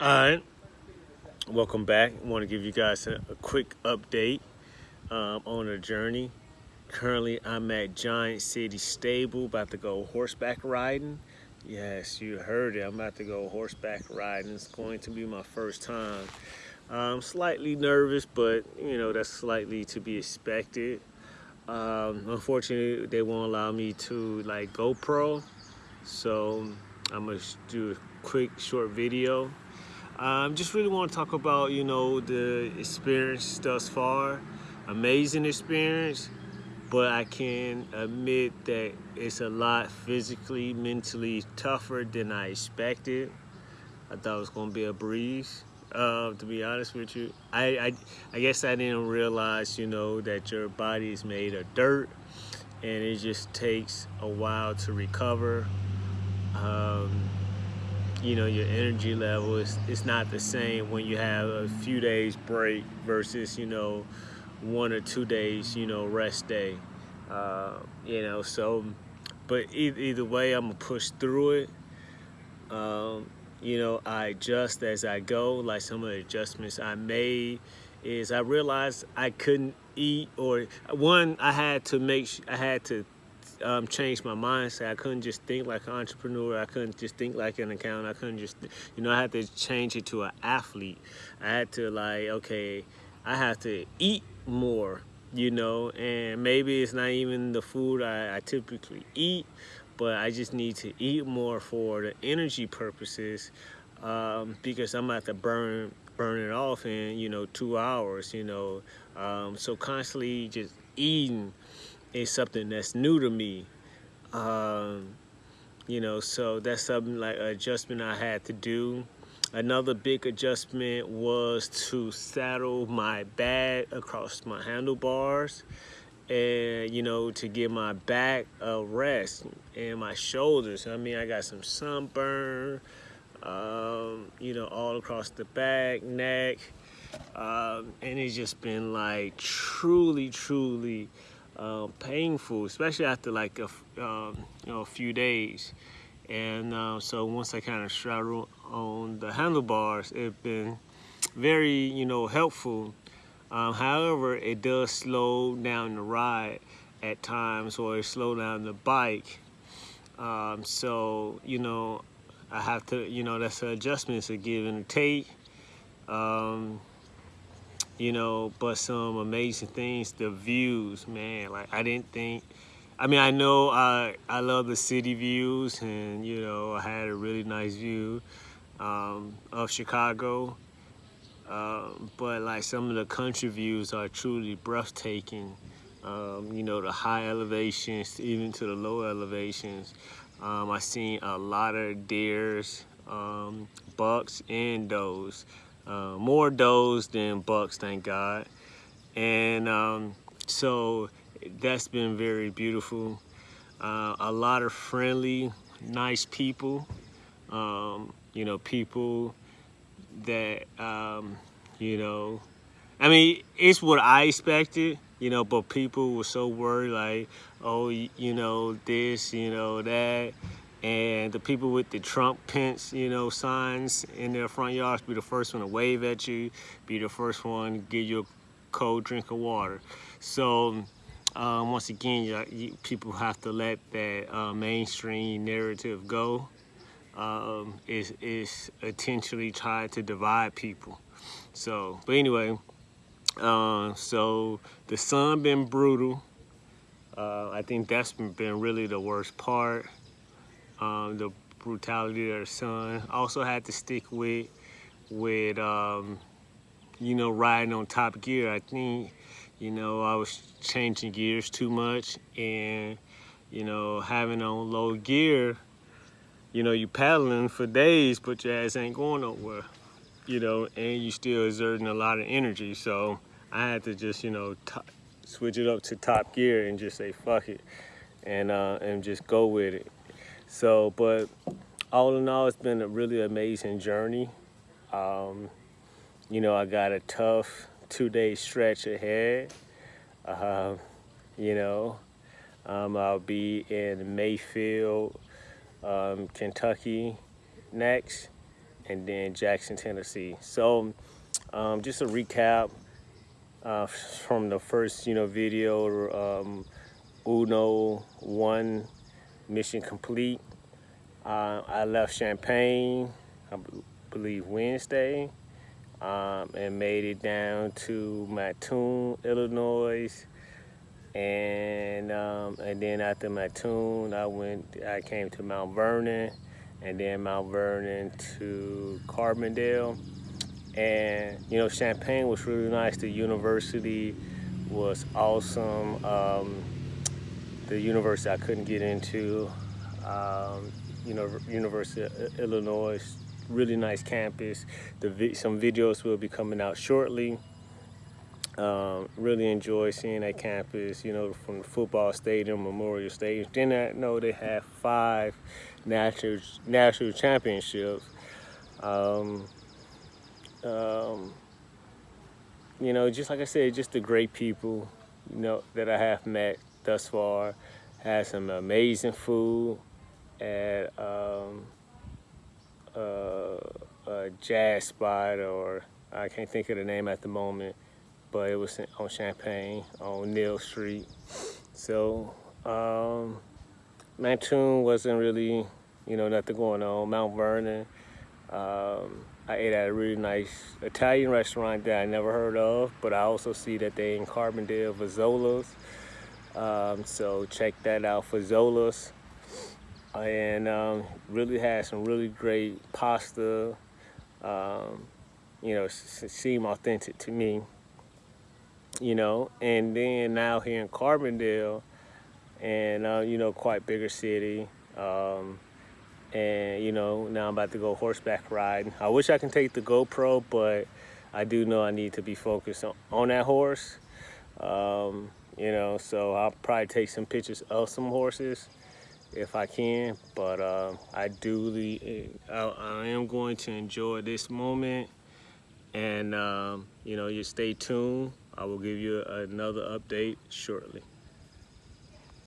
All right, welcome back. I want to give you guys a, a quick update um, on the journey. Currently, I'm at Giant City Stable, about to go horseback riding. Yes, you heard it. I'm about to go horseback riding. It's going to be my first time. I'm slightly nervous, but you know that's slightly to be expected. Um, unfortunately, they won't allow me to like GoPro, so I'm gonna do a quick short video. Um, just really want to talk about you know the experience thus far. Amazing experience, but I can admit that it's a lot physically, mentally tougher than I expected. I thought it was gonna be a breeze. Uh, to be honest with you, I, I, I guess I didn't realize, you know, that your body is made of dirt and it just takes a while to recover. Um, you know, your energy level is it's not the same when you have a few days break versus, you know, one or two days, you know, rest day. Uh, you know, so, but either, either way, I'm gonna push through it. Um, you know, I adjust as I go. Like some of the adjustments I made is I realized I couldn't eat or one, I had to make, I had to um, change my mindset. I couldn't just think like an entrepreneur. I couldn't just think like an accountant. I couldn't just, you know, I had to change it to an athlete. I had to like, okay, I have to eat more, you know, and maybe it's not even the food I, I typically eat, but I just need to eat more for the energy purposes um, because I'm about to burn burn it off in you know two hours you know um, so constantly just eating is something that's new to me. Um, you know so that's something like adjustment I had to do. Another big adjustment was to saddle my bag across my handlebars and you know to give my back a rest and my shoulders. I mean i got some sunburn um, you know all across the back neck um, and it's just been like truly truly uh, painful especially after like a, um, you know, a few days and uh, so once i kind of straddle on the handlebars it's been very you know helpful um, however, it does slow down the ride at times or slow down the bike. Um, so, you know, I have to, you know, that's an adjustment, it's a give and a take. Um, you know, but some amazing things, the views, man, like I didn't think, I mean, I know I, I love the city views and, you know, I had a really nice view um, of Chicago. Um, but like some of the country views are truly breathtaking. Um, you know, the high elevations, even to the low elevations. Um, I seen a lot of deers, um, bucks, and does. Uh, more does than bucks, thank God. And um, so that's been very beautiful. Uh, a lot of friendly, nice people. Um, you know, people that um, you know I mean it's what I expected you know but people were so worried like oh you know this you know that and the people with the Trump Pence you know signs in their front yards be the first one to wave at you be the first one to give you a cold drink of water so um, once again you, you, people have to let that uh, mainstream narrative go um, is, is intentionally trying to divide people. So, but anyway, uh, so the sun been brutal. Uh, I think that's been really the worst part. Um, the brutality of the sun. Also had to stick with, with um, you know, riding on top gear. I think, you know, I was changing gears too much and, you know, having on low gear, you know, you're paddling for days, but your ass ain't going nowhere, you know, and you still exerting a lot of energy. So I had to just, you know, switch it up to top gear and just say, fuck it, and, uh, and just go with it. So, but all in all, it's been a really amazing journey. Um, you know, I got a tough two-day stretch ahead. Uh, you know, um, I'll be in Mayfield, um, Kentucky next. and then Jackson, Tennessee. So um, just a recap uh, from the first, you know, video, um, Uno one mission complete. Uh, I left Champaign, I believe Wednesday, um, and made it down to Mattoon, Illinois. And um, and then after Mattoon, I went, I came to Mount Vernon, and then Mount Vernon to Carbondale. And you know, Champaign was really nice. The university was awesome. Um, the university I couldn't get into, um, you know, University of Illinois, really nice campus. The some videos will be coming out shortly. Um, really enjoy seeing that campus, you know, from the football stadium, Memorial Stadium. Then I know they have five national national championships. Um, um, you know, just like I said, just the great people, you know, that I have met thus far. Had some amazing food at um, uh, a jazz spot, or I can't think of the name at the moment, but it was on Champaign on Neil Street. So um, Mattoon wasn't really, you know, nothing going on. Mount Vernon, um, I ate at a really nice Italian restaurant that I never heard of, but I also see that they in Carbondale, Vazola's. Um, so check that out for Zola's. And um, really had some really great pasta. Um, you know, seem authentic to me. You know, and then now here in Carbondale, and uh, you know, quite bigger city. Um, and you know, now I'm about to go horseback riding. I wish I can take the GoPro, but I do know I need to be focused on, on that horse. Um, you know so I'll probably take some pictures of some horses if I can but uh, I do I, I, am going to enjoy this moment and um, you know you stay tuned. I will give you another update shortly